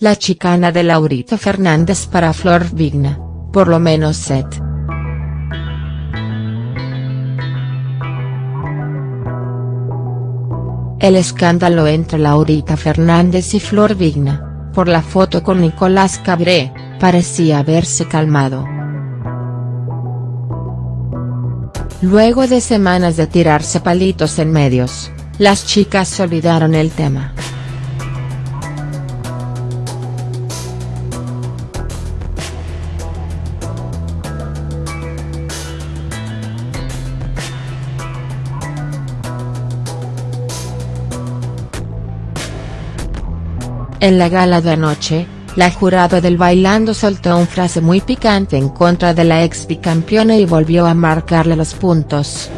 La chicana de Laurita Fernández para Flor Vigna, por lo menos set. El escándalo entre Laurita Fernández y Flor Vigna, por la foto con Nicolás Cabré, parecía haberse calmado. Luego de semanas de tirarse palitos en medios, las chicas olvidaron el tema. En la gala de anoche, la jurado del Bailando soltó una frase muy picante en contra de la ex bicampeona y volvió a marcarle los puntos.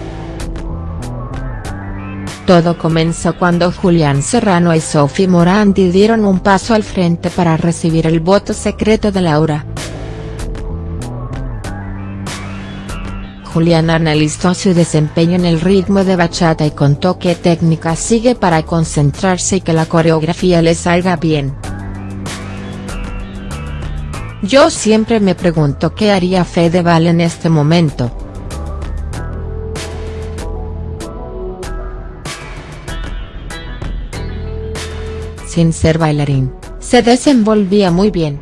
Todo comenzó cuando Julián Serrano y Sophie Morandi dieron un paso al frente para recibir el voto secreto de Laura. Julián analizó su desempeño en el ritmo de bachata y contó qué técnica sigue para concentrarse y que la coreografía le salga bien. Yo siempre me pregunto qué haría Fedeval en este momento. Sin ser bailarín, se desenvolvía muy bien.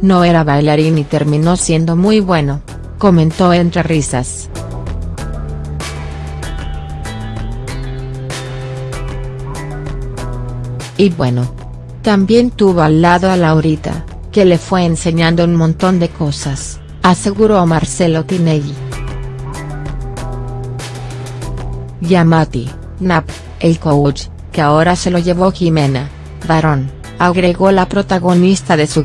No era bailarín y terminó siendo muy bueno, comentó entre risas. Y bueno. También tuvo al lado a Laurita, que le fue enseñando un montón de cosas, aseguró Marcelo Tinelli. Yamati, Nap, el coach, que ahora se lo llevó Jimena, varón, agregó la protagonista de su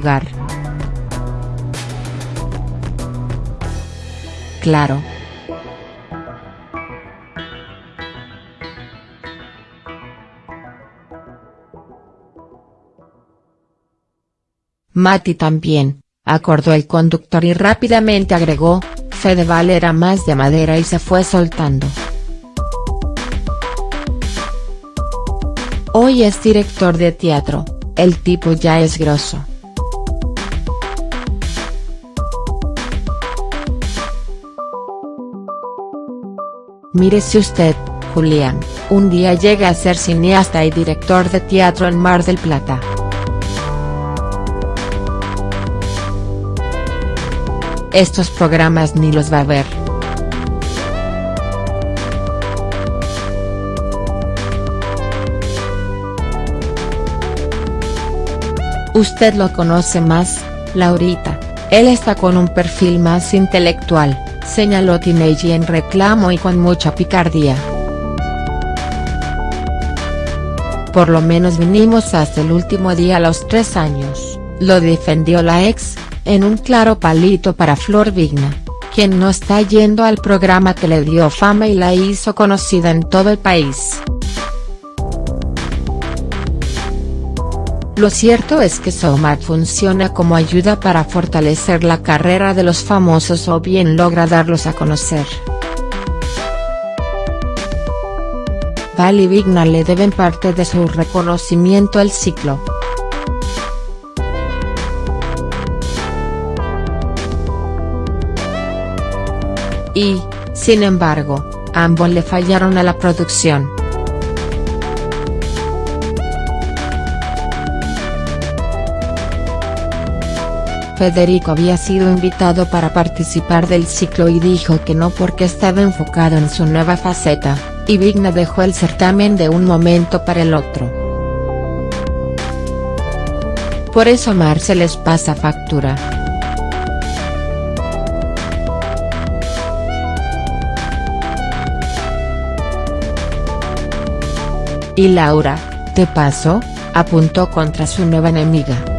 Claro. Mati también, acordó el conductor y rápidamente agregó, Fedeval era más de madera y se fue soltando. Hoy es director de teatro, el tipo ya es grosso. Mírese usted, Julián, un día llega a ser cineasta y director de teatro en Mar del Plata. Estos programas ni los va a ver. Usted lo conoce más, Laurita, él está con un perfil más intelectual señaló Tinelli en reclamo y con mucha picardía. Por lo menos vinimos hasta el último día a los tres años, lo defendió la ex, en un claro palito para Flor Vigna, quien no está yendo al programa que le dio fama y la hizo conocida en todo el país. Lo cierto es que Somat funciona como ayuda para fortalecer la carrera de los famosos o bien logra darlos a conocer. Val y Vigna le deben parte de su reconocimiento al ciclo. Y, sin embargo, ambos le fallaron a la producción. Federico había sido invitado para participar del ciclo y dijo que no porque estaba enfocado en su nueva faceta, y Vigna dejó el certamen de un momento para el otro. Por eso Mar se les pasa factura. Y Laura, ¿te paso?, apuntó contra su nueva enemiga.